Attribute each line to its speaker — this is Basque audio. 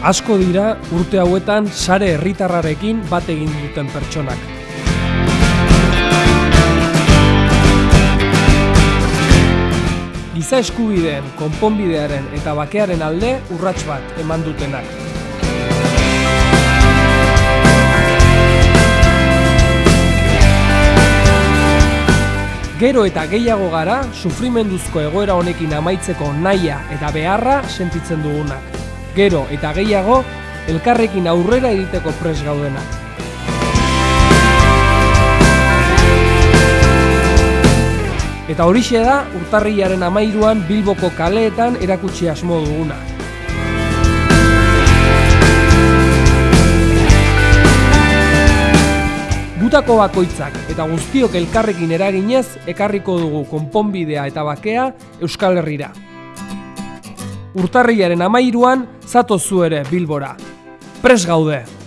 Speaker 1: Asko dira urte hauetan sare herritarrarekin bat egin duten pertsonak. Giza eskubideen, konponbidearen eta bakearen alde urrats bat eman dutenak. Gero eta gehiago gara, sufrimenduzko egoera honekin amaitzeko naia eta beharra sentitzen dugunak. Gero eta gehiago, elkarrekin aurrera egiteko pres gaudenak. Eta horixe da, urtarrilaren amairuan Bilboko kaleetan erakutsi asmo duguna. Gutako bakoitzak eta guztiok elkarrekin eraginez ekarriko dugu konponbidea eta bakea Euskal Herrira. Urtarrilaren amairuan zatozu ere Bilbora. Pres gaude!